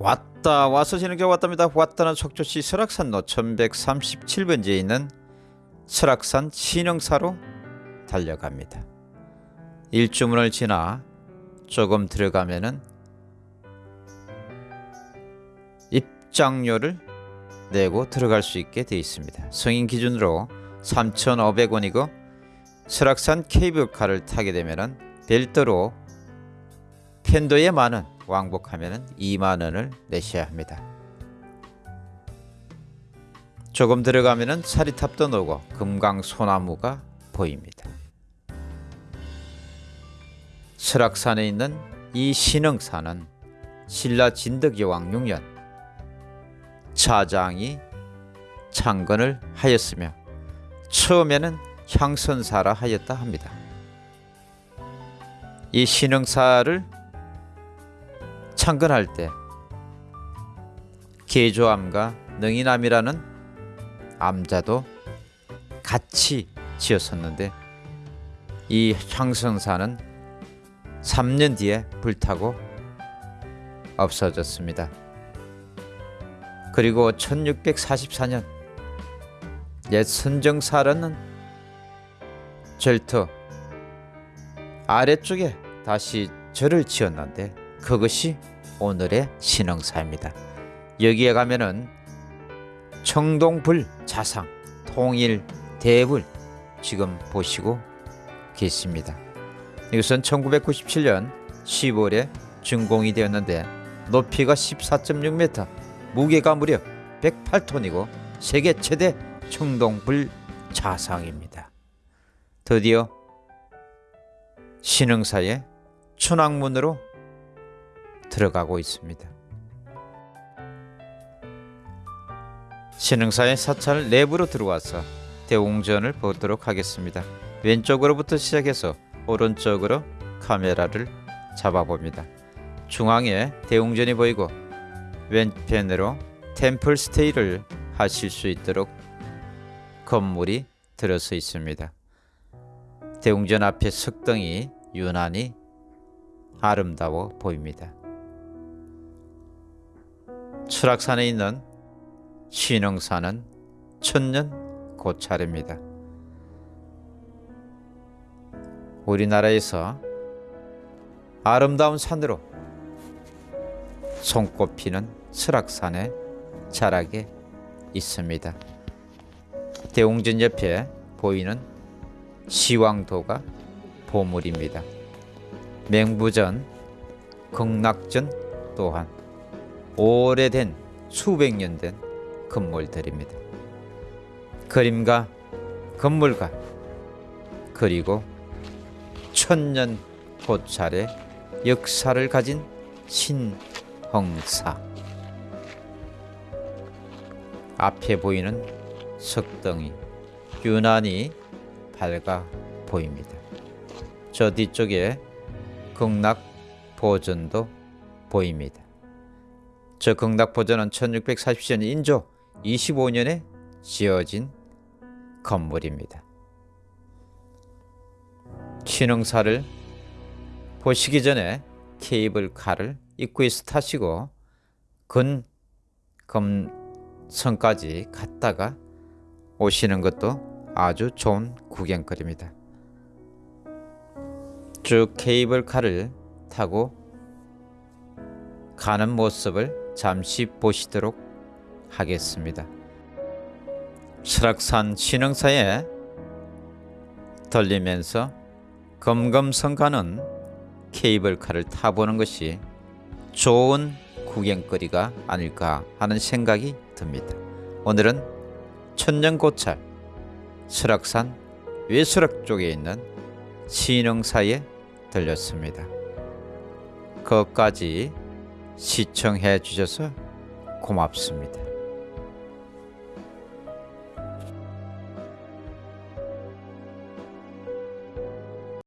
왔다 와서 지는게 왔답니다. 왔다는 속초시 설악산 로 1137번지에 있는 설악산 신흥사로 달려갑니다. 일주문을 지나 조금 들어가면은 입장료를 내고 들어갈 수 있게 되어 있습니다. 성인 기준으로 3,500원이고 설악산 케이블카를 타게 되면은 별도로 편도에 만원 왕복하면 2만 원을 내셔야 합니다. 조금 들어가면 사리탑도 나오고 금강 소나무가 보입니다. 설악산에 있는 이 신흥산은 신라 진덕여왕 6년 차장이 창건을 하였으며 처음에는 향선사라 하였다 합니다. 이 신흥사를 창건할 때 계조암과 능이남이라는 암자도 같이 지었었는데 이 향성사는 3년 뒤에 불타고 없어졌습니다. 그리고 1644년 옛 선정사라는 절터 아래쪽에 다시 절을 지었는데 그것이 오늘의 신흥사입니다. 여기에 가면은 청동불 자상, 통일, 대불 지금 보시고 계십니다. 이것은 1997년 10월에 준공이 되었는데 높이가 14.6m, 무게가 무려 108톤이고 세계 최대 청동불 자상입니다. 드디어 신흥사의 춘왕문으로 들어가고 있습니다. 신흥사의 사찰 내부로 들어와서 대웅전을 보도록 하겠습니다. 왼쪽으로부터 시작해서 오른쪽으로 카메라를 잡아봅니다. 중앙에 대웅전이 보이고 왼편으로 템플 스테이를 하실 수 있도록 건물이 들어서 있습니다. 대웅전 앞에 석등이 유난히 아름다워 보입니다. 추락산에 있는 신흥산은 천년 고찰입니다. 우리나라에서 아름다운 산으로 손꼽히는 설악산에 자락에 있습니다. 대웅전 옆에 보이는 시왕도가 보물입니다. 맹부전, 극락전 또한 오래된 수백 년 된 건물들입니다. 그림과 건물과 그리고 천년 고찰의 역사를 가진 신흥사 앞에 보이는 석등이 유난히 밝아 보입니다. 저 뒤쪽에 극락 보전도 보입니다. 저 극락보전은 1640년 인조 25년에 지어진 건물입니다. 신흥사를 보시기 전에 케이블카를 입구에서 타시고 근검성까지 갔다가 오시는 것도 아주 좋은 구경거리입니다. 쭉 케이블카를 타고 가는 모습을 잠시 보시도록 하겠습니다. 설악산 신흥사에 들리면서 검검성 가는 케이블카를 타보는 것이 좋은 구경거리가 아닐까 하는 생각이 듭니다. 오늘은 천년고찰 설악산 외수락 쪽에 있는 신흥사에 들렸습니다. 거기까지 시청해 주셔서 고맙습니다.